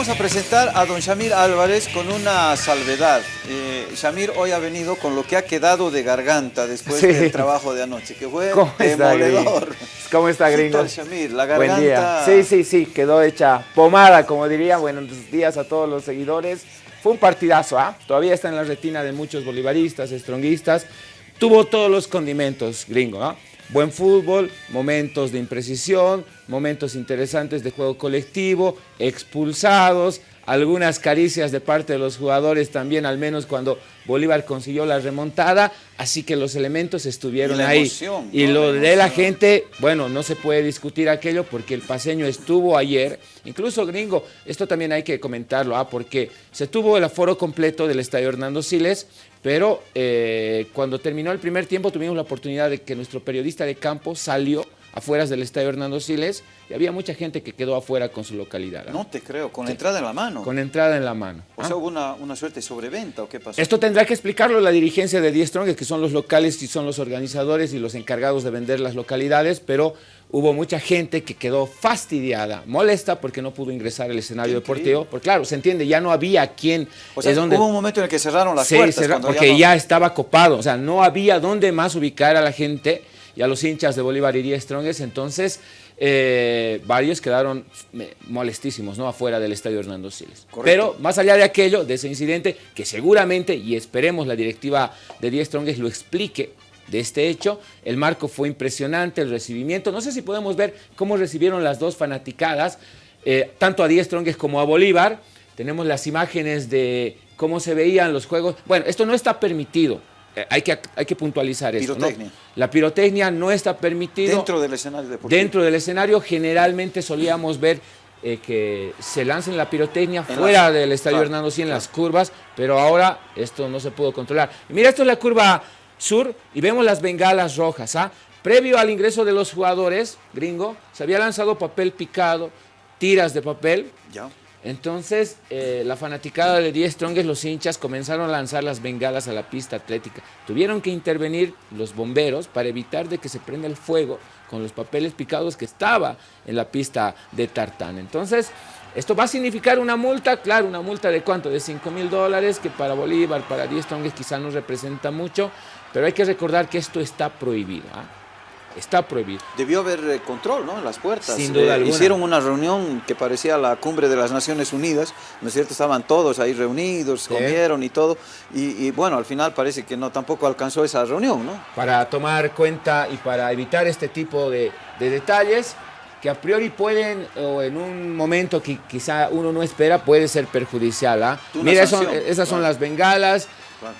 vamos a presentar a don Shamir Álvarez con una salvedad. Eh, Shamir hoy ha venido con lo que ha quedado de garganta después del trabajo de anoche, que fue ¿Cómo demoledor. ¿Cómo está, gringo? Shamir? La garganta... Buen día. Sí, sí, sí, quedó hecha pomada, como diría. Buenos días a todos los seguidores. Fue un partidazo, ¿ah? Todavía está en la retina de muchos bolivaristas, estronguistas. Tuvo todos los condimentos, gringo, ¿no? Buen fútbol, momentos de imprecisión, momentos interesantes de juego colectivo, expulsados, algunas caricias de parte de los jugadores también, al menos cuando Bolívar consiguió la remontada, así que los elementos estuvieron ahí. y lo de la gente, bueno, no se puede discutir aquello porque el paseño estuvo ayer, incluso gringo, esto también hay que comentarlo, ¿ah? porque se tuvo el aforo completo del estadio Hernando Siles, pero eh, cuando terminó el primer tiempo tuvimos la oportunidad de que nuestro periodista de campo salió afuera del estadio Hernando Siles y había mucha gente que quedó afuera con su localidad. No te creo, con la entrada en la mano. Con entrada en la mano. O sea, ¿hubo una, una, suerte de sobreventa o qué pasó? Esto tendrá que explicarlo la dirigencia de Die Strong, que son los locales y son los organizadores y los encargados de vender las localidades, pero hubo mucha gente que quedó fastidiada, molesta porque no pudo ingresar al escenario deportivo, porque claro, se entiende, ya no había quien... O sea, hubo un momento en el que cerraron las puertas. porque ya, estaba copado, o sea, no había dónde más ubicar a la gente y a los hinchas de Bolívar y Die Strongest, entonces eh, varios quedaron molestísimos, ¿no? Afuera del estadio Hernando Siles. Pero más allá de aquello, de ese incidente, que seguramente, y esperemos la directiva de Die Strongest lo explique, de este hecho. El marco fue impresionante, el recibimiento. No sé si podemos ver cómo recibieron las dos fanaticadas, eh, tanto a Díaz Trongues como a Bolívar. Tenemos las imágenes de cómo se veían los juegos. Bueno, esto no está permitido. Eh, hay, que, hay que puntualizar esto. Pirotecnia. La pirotecnia no está permitida. Dentro del escenario deportivo. Dentro del escenario generalmente solíamos ver eh, que se lancen la pirotecnia fuera del estadio Hernando sí en las curvas, pero ahora esto no se pudo controlar. mira, esto es la curva sur y vemos las bengalas rojas. ¿ah? Previo al ingreso de los jugadores, gringo, se había lanzado papel picado, tiras de papel. Ya. Entonces, eh, la fanaticada de 10 Strongest, los hinchas, comenzaron a lanzar las bengalas a la pista atlética. Tuvieron que intervenir los bomberos para evitar de que se prenda el fuego con los papeles picados que estaba en la pista de tartán. Entonces, esto va a significar una multa, claro, una multa de cuánto, de 5 mil dólares, que para Bolívar, para 10 Strongest quizá no representa mucho, pero hay que recordar que esto está prohibido. ¿ah? Está prohibido. Debió haber eh, control ¿no? en las puertas. Sin duda eh, Hicieron una reunión que parecía la cumbre de las Naciones Unidas, ¿no es cierto? Estaban todos ahí reunidos, comieron y todo. Y, bueno, al final parece que no tampoco alcanzó esa reunión, ¿no? Para tomar cuenta y para evitar este tipo de, detalles, que a priori pueden, o en un momento que quizá uno no espera, puede ser perjudicial. ¿ah? Mira, esas son las bengalas,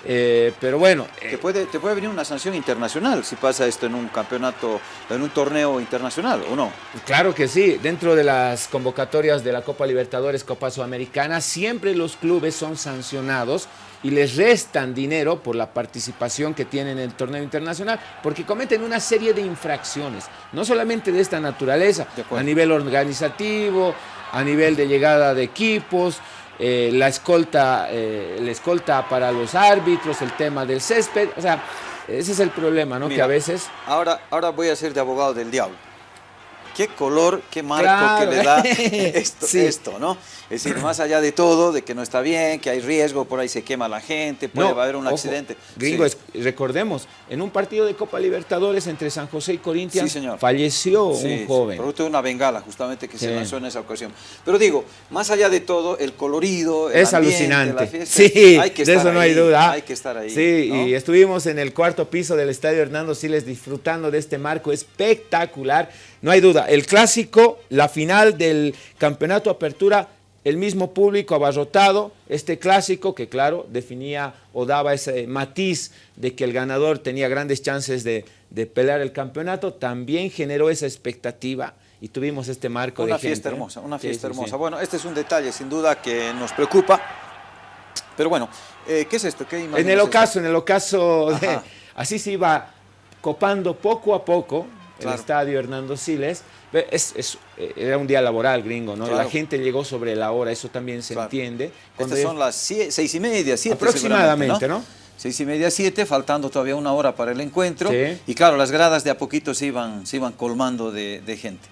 eh, pero bueno. Te, puede, te puede venir una sanción internacional si pasa esto en un campeonato, en un torneo internacional, ¿o no? Claro que sí. Dentro de las convocatorias de la Copa Libertadores, Copa Sudamericana, siempre los clubes son sancionados y les restan dinero por la participación que tienen en el torneo internacional, porque cometen una serie de infracciones, no solamente de esta naturaleza, a nivel organizativo, a nivel de llegada de equipos, eh, la, escolta, eh, la escolta para los árbitros, el tema del césped, o sea, ese es el problema, ¿no? que a veces... Ahora, ahora voy a ser de abogado del diablo qué color, qué marco que le da esto, esto, ¿no? Es decir, más allá de todo, de que no está bien, que hay riesgo, por ahí se quema la gente, puede haber un accidente. Gringo, recordemos, en un partido de Copa Libertadores entre San José y Corinthians, falleció un joven. producto de una bengala, justamente, que se lanzó en esa ocasión. Pero digo, más allá de todo, el colorido, el Es alucinante. sí, hay que de eso no hay duda. Hay que estar ahí. Sí, y estuvimos en el cuarto piso del Estadio Hernando Siles disfrutando de este marco espectacular. No hay duda, el clásico, la final del campeonato apertura, el mismo público abarrotado, este clásico que claro definía o daba ese matiz de que el ganador tenía grandes chances de, pelear el campeonato, también generó esa expectativa y tuvimos este marco una de fiesta hermosa, una fiesta hermosa. Bueno, este es un detalle sin duda que nos preocupa, pero bueno, eh, ¿qué es esto? ¿Qué en el ocaso, en el ocaso, así se iba copando poco a poco, el estadio Hernando Siles. Es, eh, era un día laboral gringo, ¿no? La gente llegó sobre la hora, eso también se entiende. Estas son las seis y media, siete Aproximadamente, ¿no? Seis y media, siete, faltando todavía una hora para el encuentro. Y claro, las gradas de a poquito se iban, se iban colmando de, gente.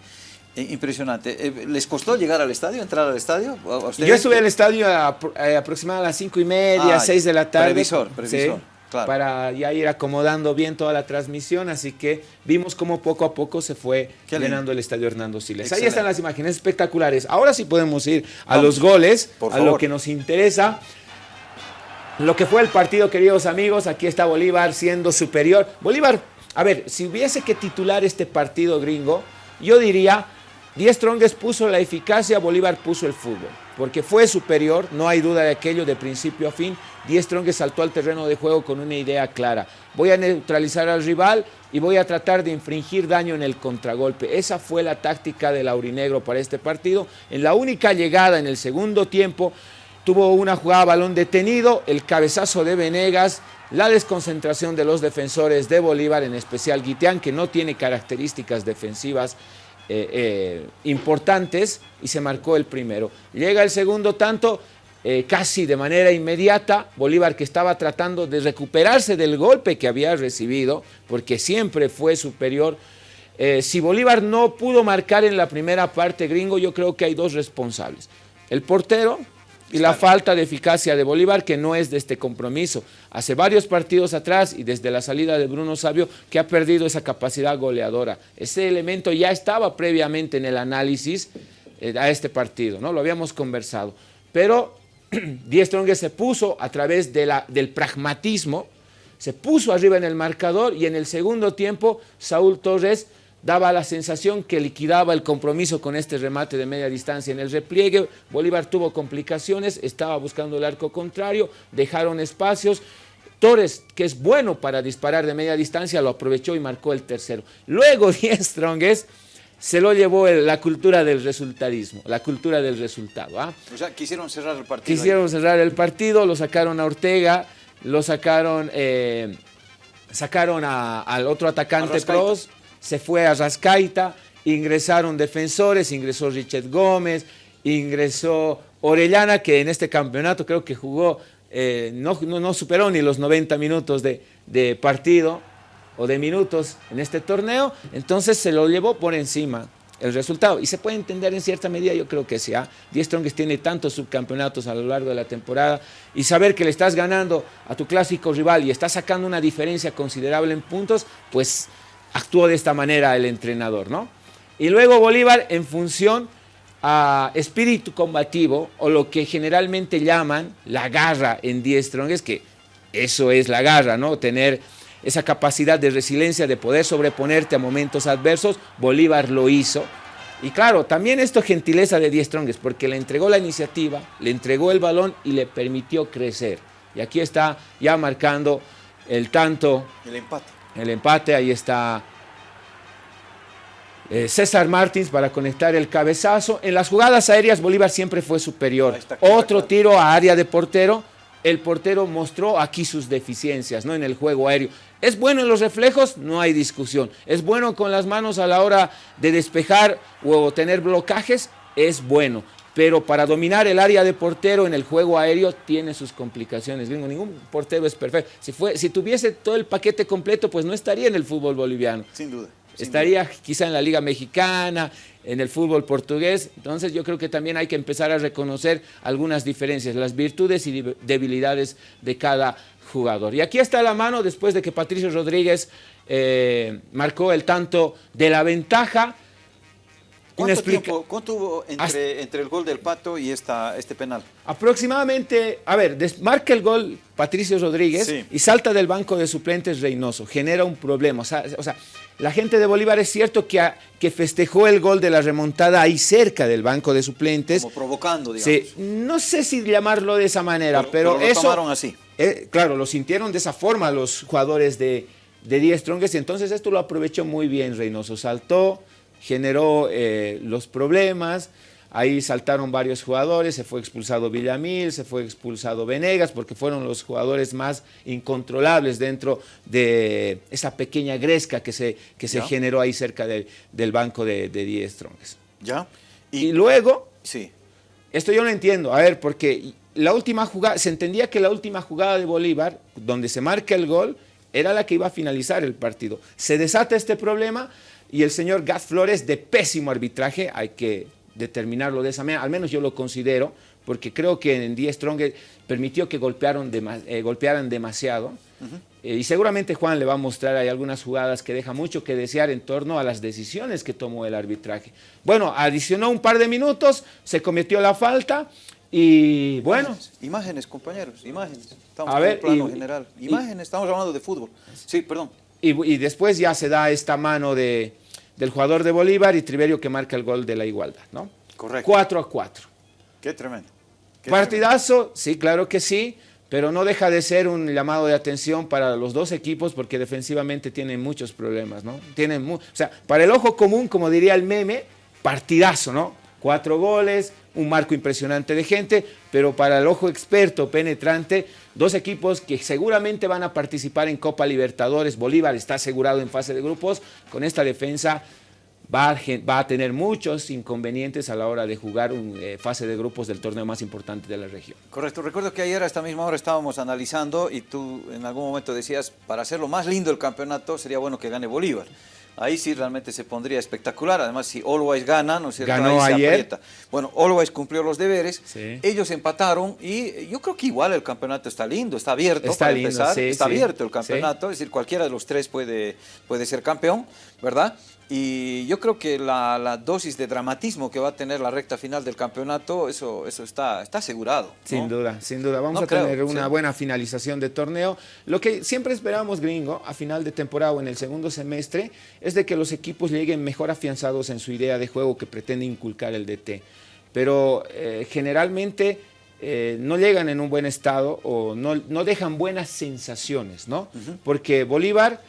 Impresionante. Eh, ¿Les costó llegar al estadio, entrar al estadio? Yo estuve al estadio eh, aproximadamente a las cinco y media, 6 ah, de la tarde. Previsor, previsor. Para ya ir acomodando bien toda la transmisión, así que vimos cómo poco a poco se fue llenando el estadio Hernando Siles. Ahí están las imágenes espectaculares. Ahora sí podemos ir a los goles, a lo que nos interesa. Lo que fue el partido, queridos amigos, aquí está Bolívar siendo superior. Bolívar, a ver, si hubiese que titular este partido gringo, yo diría Diez Strongest puso la eficacia, Bolívar puso el fútbol, porque fue superior, no hay duda de aquello de principio a fin. Diez Strongest saltó al terreno de juego con una idea clara. Voy a neutralizar al rival y voy a tratar de infringir daño en el contragolpe. Esa fue la táctica del Aurinegro para este partido. En la única llegada en el segundo tiempo, tuvo una jugada balón detenido, el cabezazo de Venegas, la desconcentración de los defensores de Bolívar, en especial Guiteán, que no tiene características defensivas eh, eh, importantes y se marcó el primero. Llega el segundo tanto, eh, casi de manera inmediata, Bolívar que estaba tratando de recuperarse del golpe que había recibido, porque siempre fue superior. si Bolívar no pudo marcar en la primera parte gringo, yo creo que hay dos responsables. El portero, y la falta de eficacia de Bolívar que no es de este compromiso. Hace varios partidos atrás y desde la salida de Bruno Sabio que ha perdido esa capacidad goleadora. Ese elemento ya estaba previamente en el análisis eh, a este partido, ¿no? Lo habíamos conversado. Pero Díaz Stronge se puso a través de la, del pragmatismo, se puso arriba en el marcador y en el segundo tiempo Saúl Torres daba la sensación que liquidaba el compromiso con este remate de media distancia en el repliegue. Bolívar tuvo complicaciones, estaba buscando el arco contrario, dejaron espacios. Torres, que es bueno para disparar de media distancia, lo aprovechó y marcó el tercero. Luego Diez Strongest se lo llevó la cultura del resultadismo, la cultura del resultado. ¿ah? O sea, quisieron cerrar el partido. Quisieron cerrar el partido, lo sacaron a Ortega, lo sacaron, eh, sacaron al otro atacante pros se fue a Rascaita, ingresaron defensores, ingresó Richard Gómez, ingresó Orellana, que en este campeonato creo que jugó, eh, no, no, superó ni los 90 minutos de, de, partido o de minutos en este torneo, entonces se lo llevó por encima el resultado. Y se puede entender en cierta medida, yo creo que sí. ¿ah? Diez tiene tantos subcampeonatos a lo largo de la temporada y saber que le estás ganando a tu clásico rival y estás sacando una diferencia considerable en puntos, pues actuó de esta manera el entrenador, ¿no? Y luego Bolívar en función a espíritu combativo o lo que generalmente llaman la garra en Die es que eso es la garra, ¿no? Tener esa capacidad de resiliencia de poder sobreponerte a momentos adversos, Bolívar lo hizo. Y claro, también esto gentileza de Die Strongest, porque le entregó la iniciativa, le entregó el balón y le permitió crecer. Y aquí está ya marcando el tanto. El empate el empate, ahí está eh, César Martins para conectar el cabezazo. En las jugadas aéreas Bolívar siempre fue superior. Otro tiro a área de portero. El portero mostró aquí sus deficiencias ¿no? en el juego aéreo. ¿Es bueno en los reflejos? No hay discusión. ¿Es bueno con las manos a la hora de despejar o tener blocajes? Es bueno pero para dominar el área de portero en el juego aéreo tiene sus complicaciones. ningún portero es perfecto. Si, fue, si tuviese todo el paquete completo, pues no estaría en el fútbol boliviano. Sin duda. estaría quizá en la Liga Mexicana, en el fútbol portugués. Entonces yo creo que también hay que empezar a reconocer algunas diferencias, las virtudes y debilidades de cada jugador. Y aquí está la mano después de que Patricio Rodríguez eh, marcó el tanto de la ventaja. ¿Cuánto tiempo hubo entre, el gol del Pato y esta, este penal? Aproximadamente, a ver, marca el gol Patricio Rodríguez y salta del banco de suplentes Reynoso, genera un problema. O sea, la gente de Bolívar es cierto que, que festejó el gol de la remontada ahí cerca del banco de suplentes. Como provocando, digamos. Sí, no sé si llamarlo de esa manera, pero, pero, lo eso... tomaron así. Eh, claro, lo sintieron de esa forma los jugadores de, de Die Strongest y entonces esto lo aprovechó muy bien Reynoso. Saltó generó eh, los problemas, ahí saltaron varios jugadores, se fue expulsado Villamil, se fue expulsado Venegas, porque fueron los jugadores más incontrolables dentro de esa pequeña gresca que se, que se generó ahí cerca del banco de, de Diez. ¿Ya? Y, luego, sí. esto yo no entiendo, a ver, porque la última jugada, se entendía que la última jugada de Bolívar, donde se marca el gol, era la que iba a finalizar el partido. Se desata este problema, y el señor Gas Flores de pésimo arbitraje, hay que determinarlo de esa manera, al menos yo lo considero, porque creo que en Die Strong permitió que golpearon eh, golpearan demasiado. Eh, y seguramente Juan le va a mostrar ahí algunas jugadas que deja mucho que desear en torno a las decisiones que tomó el arbitraje. Bueno, adicionó un par de minutos, se cometió la falta y bueno. Imágenes, compañeros, imágenes. Estamos en el plano general. Imágenes, estamos hablando de fútbol. Sí, perdón. Y, después ya se da esta mano de, del jugador de Bolívar y Triverio que marca el gol de la igualdad, ¿no? Correcto. 4 a 4. Qué tremendo. Partidazo, sí, claro que sí, pero no deja de ser un llamado de atención para los dos equipos porque defensivamente tienen muchos problemas, ¿no? Tienen o sea, para el ojo común, como diría el meme, partidazo, ¿no? Cuatro goles, un marco impresionante de gente, pero para el ojo experto, penetrante, dos equipos que seguramente van a participar en Copa Libertadores. Bolívar está asegurado en fase de grupos. Con esta defensa va a, tener muchos inconvenientes a la hora de jugar una eh, fase de grupos del torneo más importante de la región. Correcto. Recuerdo que ayer a esta misma hora estábamos analizando y tú en algún momento decías, para hacerlo más lindo el campeonato sería bueno que gane Bolívar ahí sí realmente se pondría espectacular. Además, si Always gana, ¿no es cierto? Ganó ayer. Bueno, Always cumplió los deberes, ellos empataron y yo creo que igual el campeonato está lindo, está abierto está lindo, empezar. está abierto el campeonato, es decir, cualquiera de los tres puede, puede ser campeón, ¿verdad? Y yo creo que la, dosis de dramatismo que va a tener la recta final del campeonato, eso, eso está, está asegurado. Sin duda, sin duda. Vamos a tener una buena finalización de torneo. Lo que siempre esperamos, gringo, a final de temporada o en el segundo semestre, es de que los equipos lleguen mejor afianzados en su idea de juego que pretende inculcar el DT. Pero eh, generalmente eh, no llegan en un buen estado o no, no dejan buenas sensaciones, ¿no? Porque Bolívar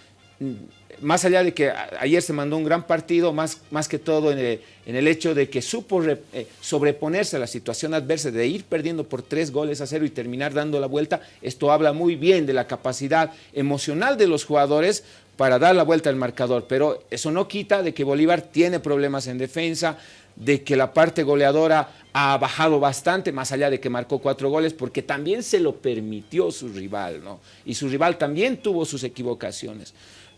más allá de que ayer se mandó un gran partido, más, más que todo en el, hecho de que supo eh, sobreponerse a la situación adversa, de ir perdiendo por tres goles a cero y terminar dando la vuelta, esto habla muy bien de la capacidad emocional de los jugadores para dar la vuelta al marcador, pero eso no quita de que Bolívar tiene problemas en defensa, de que la parte goleadora ha bajado bastante, más allá de que marcó cuatro goles, porque también se lo permitió su rival, ¿no? Y su rival también tuvo sus equivocaciones.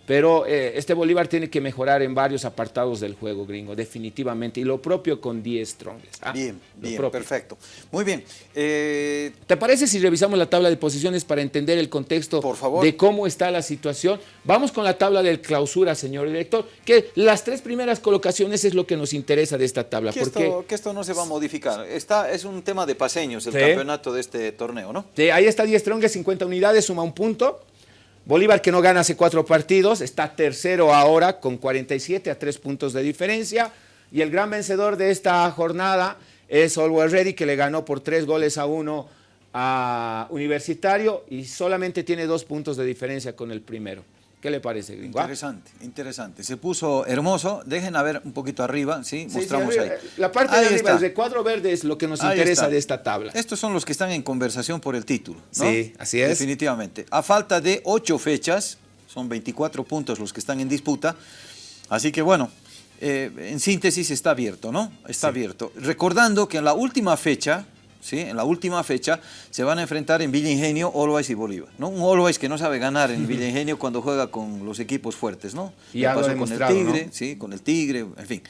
Pero eh, este Bolívar tiene que mejorar en varios apartados del juego, gringo, definitivamente. Y lo propio con 10 Strongest. ¿ah? bien, bien, perfecto. Muy bien. Eh, ¿Te parece si revisamos la tabla de posiciones para entender el contexto de cómo está la situación? Vamos con la tabla del clausura, señor director, que las tres primeras colocaciones es lo que nos interesa de esta tabla. Que, esto, que esto no se va a modificar. Está, es un tema de paseños el campeonato de este torneo, ¿no? Sí, ahí está 10 Strongest, 50 unidades, suma un punto. Bolívar que no gana hace cuatro partidos, está tercero ahora con 47 a tres puntos de diferencia. Y el gran vencedor de esta jornada es Always Ready que le ganó por tres goles a uno a Universitario y solamente tiene dos puntos de diferencia con el primero. ¿Qué le parece, gringo? Interesante, interesante. Se puso hermoso. Dejen a ver un poquito arriba, ¿sí? Mostramos ahí. La parte de arriba, el recuadro verde es lo que nos interesa de esta tabla. Estos son los que están en conversación por el título, ¿no? Sí, así es. Definitivamente. A falta de ocho fechas, son 24 puntos los que están en disputa. Así que bueno, eh, en síntesis está abierto, ¿no? Está abierto. Recordando que en la última fecha, ¿sí? En la última fecha se van a enfrentar en Villa Ingenio, Always y Bolívar, ¿no? Un Always que no sabe ganar en Villa Ingenio cuando juega con los equipos fuertes, ¿no? Y pasó con el Tigre, ¿sí? Con el Tigre, en fin.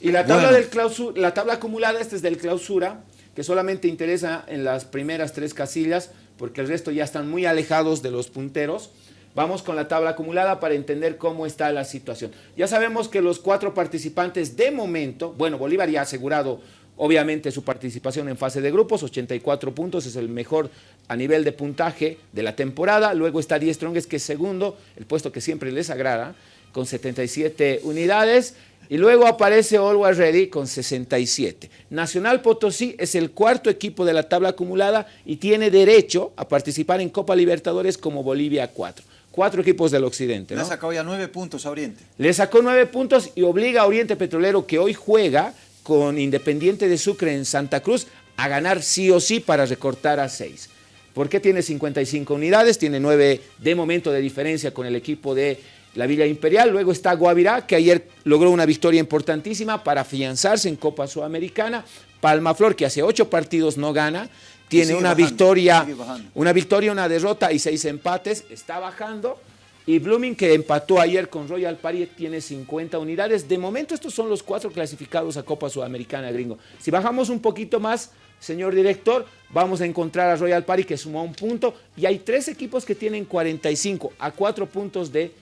Y la tabla, del la tabla acumulada, esta es del clausura, que solamente interesa en las primeras tres casillas, porque el resto ya están muy alejados de los punteros. Vamos con la tabla acumulada para entender cómo está la situación. Ya sabemos que los cuatro participantes de momento, bueno, Bolívar ya ha asegurado Obviamente su participación en fase de grupos, 84 puntos, es el mejor a nivel de puntaje de la temporada. Luego está 10 Strongest, que es segundo, el puesto que siempre les agrada, con 77 unidades. Y luego aparece Always Ready con 67. Nacional Potosí es el cuarto equipo de la tabla acumulada y tiene derecho a participar en Copa Libertadores como Bolivia 4 cuatro equipos del occidente. Le sacado ya nueve puntos a Oriente. Le sacó nueve puntos y obliga a Oriente Petrolero, que hoy juega con Independiente de Sucre en Santa Cruz a ganar sí o sí para recortar a 6. ¿Por qué tiene 55 unidades? Tiene 9 de momento de diferencia con el equipo de la Villa Imperial. Luego está Guavirá, que ayer logró una victoria importantísima para afianzarse en Copa Sudamericana. Palmaflor, que hace 8 partidos no gana, tiene una victoria, una victoria, una derrota y 6 empates, está bajando. Y Blooming, que empató ayer con Royal Party, tiene 50 unidades. De momento, estos son los cuatro clasificados a Copa Sudamericana, gringo. Si bajamos un poquito más, señor director, vamos a encontrar a Royal Party, que sumó un punto. Y hay tres equipos que tienen 45 a cuatro puntos de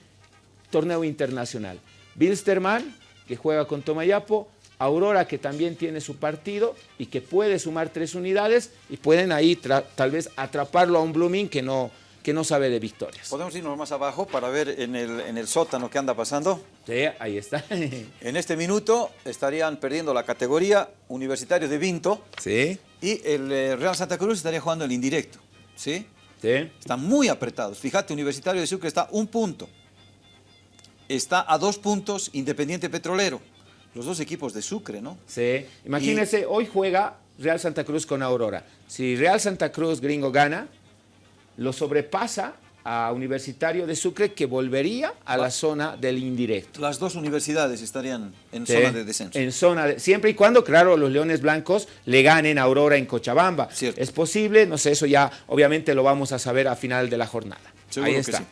torneo internacional. Bilsterman, que juega con Tomayapo, Aurora que también tiene su partido y que puede sumar tres unidades y pueden ahí tal vez atraparlo a un Blooming que no, que no sabe de victorias. ¿Podemos irnos más abajo para ver en el, en el sótano qué anda pasando? Sí, ahí está. en este minuto estarían perdiendo la categoría Universitario de Vinto. Sí. Y el eh, Real Santa Cruz estaría jugando el indirecto. ¿Sí? Sí. Están muy apretados. Fíjate, Universitario de Sucre está un punto. Está a dos puntos Independiente Petrolero los dos equipos de Sucre, ¿no? Sí, imagínense, hoy juega Real Santa Cruz con Aurora. Si Real Santa Cruz gringo gana, lo sobrepasa a Universitario de Sucre que volvería a la zona del indirecto. Las dos universidades estarían en zona de descenso. En zona de, siempre y cuando, claro, los Leones Blancos le ganen a Aurora en Cochabamba. Es posible, no sé, eso ya obviamente lo vamos a saber a final de la jornada. Ahí está.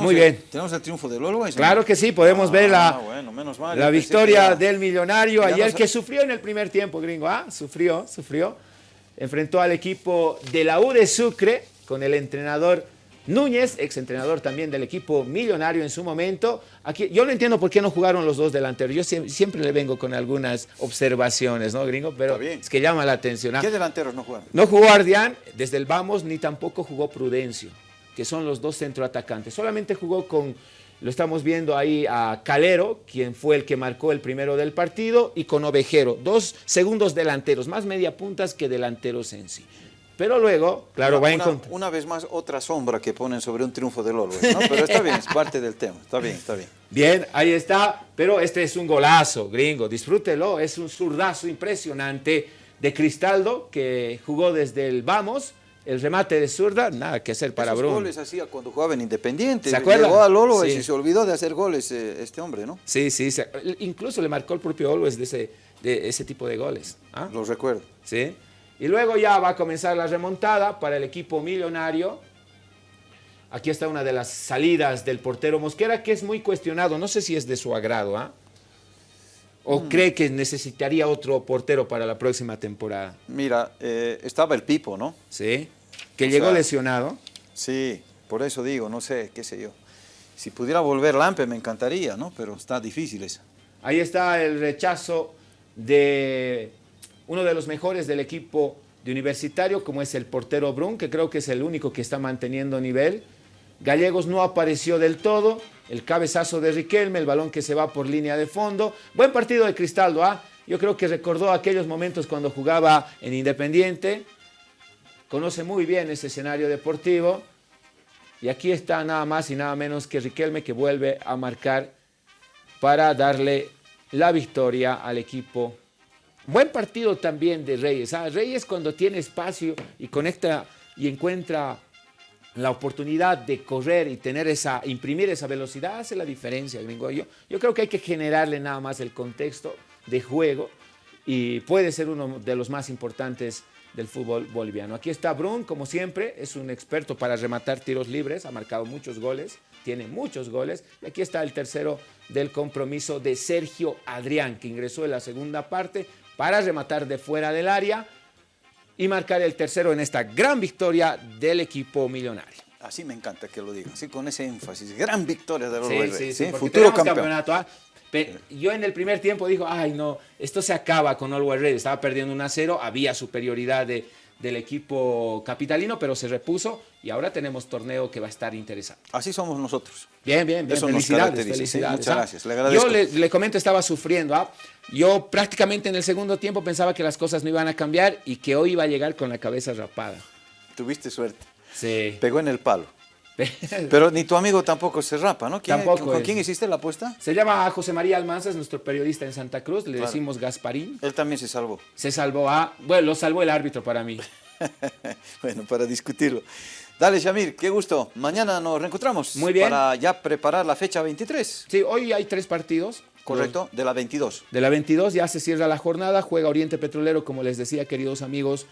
Muy bien. ¿Tenemos el triunfo del Always? Claro que sí, podemos ver la, ah, la victoria del millonario ayer que sufrió en el primer tiempo, gringo. Ah, sufrió, sufrió. Enfrentó al equipo de la U de Sucre con el entrenador Núñez, ex entrenador también del equipo millonario en su momento. Aquí, yo no entiendo por qué no jugaron los dos delanteros. Yo siempre, le vengo con algunas observaciones, ¿no, gringo? Pero es que llama la atención. ¿ah? ¿Qué delanteros no jugaron? No jugó Ardián desde el Vamos, ni tampoco jugó Prudencio que son los dos centroatacantes. Solamente jugó con, lo estamos viendo ahí, a Calero, quien fue el que marcó el primero del partido, y con Ovejero, dos segundos delanteros, más media puntas que delanteros en sí. Pero luego, claro, va en contra. Una vez más, otra sombra que ponen sobre un triunfo del Always, ¿no? Pero está bien, es parte del tema, está bien, está bien. Bien, ahí está, pero este es un golazo, gringo, disfrútelo, es un zurdazo impresionante de Cristaldo, que jugó desde el Vamos, el remate de zurda, nada que hacer para Bruno. goles hacía cuando jugaba en Independiente. ¿Se acuerda? Llegó a Lolo y se olvidó de hacer goles eh, este hombre, ¿no? Sí, sí, incluso le marcó el propio Always de ese, de ese tipo de goles. ¿ah? Los recuerdo. Sí. Y luego ya va a comenzar la remontada para el equipo millonario. Aquí está una de las salidas del portero Mosquera, que es muy cuestionado. No sé si es de su agrado, ¿ah? ¿O mm. cree que necesitaría otro portero para la próxima temporada? Mira, eh, estaba el Pipo, ¿no? Sí, que llegó lesionado. Sí, por eso digo, no sé, qué sé yo. Si pudiera volver Lampe me encantaría, ¿no? Pero está difícil eso. Ahí está el rechazo de uno de los mejores del equipo de universitario, como es el portero Brun, que creo que es el único que está manteniendo nivel. Gallegos no apareció del todo, el cabezazo de Riquelme, el balón que se va por línea de fondo. Buen partido de Cristaldo, ¿ah? Yo creo que recordó aquellos momentos cuando jugaba en Independiente. Conoce muy bien ese escenario deportivo. Y aquí está nada más y nada menos que Riquelme que vuelve a marcar para darle la victoria al equipo. Buen partido también de Reyes. ¿ah? Reyes cuando tiene espacio y conecta y encuentra la oportunidad de correr y tener esa, imprimir esa velocidad hace la diferencia, gringo. Yo, yo creo que hay que generarle nada más el contexto de juego y puede ser uno de los más importantes del fútbol boliviano. Aquí está Brun, como siempre, es un experto para rematar tiros libres, ha marcado muchos goles, tiene muchos goles. Y aquí está el tercero del compromiso de Sergio Adrián, que ingresó en la segunda parte para rematar de fuera del área y marcar el tercero en esta gran victoria del equipo millonario. Así me encanta que lo diga, así con ese énfasis. Gran victoria de los sí, sí, sí, futuro campeonato. ¿ah? yo en el primer tiempo dijo, ay no, esto se acaba con Always Red. Estaba perdiendo 1 a 0, había superioridad de, del equipo capitalino, pero se repuso y ahora tenemos torneo que va a estar interesante. Así somos nosotros. Bien, bien, bien. felicidades, felicidades. muchas gracias, le agradezco. Yo le, comento, estaba sufriendo. ¿ah? Yo prácticamente en el segundo tiempo pensaba que las cosas no iban a cambiar y que hoy iba a llegar con la cabeza rapada. Tuviste suerte. Sí. Pegó en el palo. Pero ni tu amigo tampoco se rapa, ¿no? tampoco ¿Con quién hiciste la apuesta? Se llama José María Almanza, es nuestro periodista en Santa Cruz, le decimos Gasparín. Él también se salvó. Se salvó, ah, bueno, lo salvó el árbitro para mí. bueno, para discutirlo. Dale, Shamir, qué gusto. Mañana nos reencontramos. Muy bien. Para ya preparar la fecha 23. Sí, hoy hay tres partidos. Correcto, de la 22. De la 22 ya se cierra la jornada, juega Oriente Petrolero, como les decía, queridos amigos,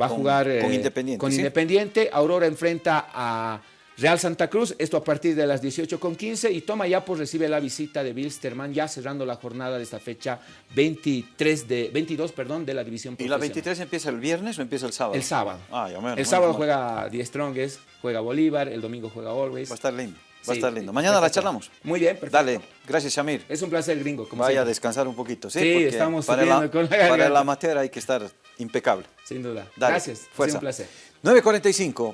va a jugar con eh, Independiente. Con Independiente, Aurora enfrenta a Real Santa Cruz, esto a partir de las 18.15 y Toma Yapo recibe la visita de Bilsterman ya cerrando la jornada de esta fecha 23 de, 22 perdón, de la división ¿Y la 23 empieza el viernes o empieza el sábado? El sábado. Ah, ya menos, el sábado juega Die Strongest, juega Bolívar, el domingo juega Always. Va a estar lindo. Va a estar lindo. Mañana la charlamos. Muy bien, perfecto. Dale, gracias Shamir. Es un placer, gringo. Como Vaya a descansar un poquito, ¿sí? Sí, estamos para la, con la Para el amateur hay que estar impecable. Sin duda. Dale, gracias. Fuerza. un placer. 9.45.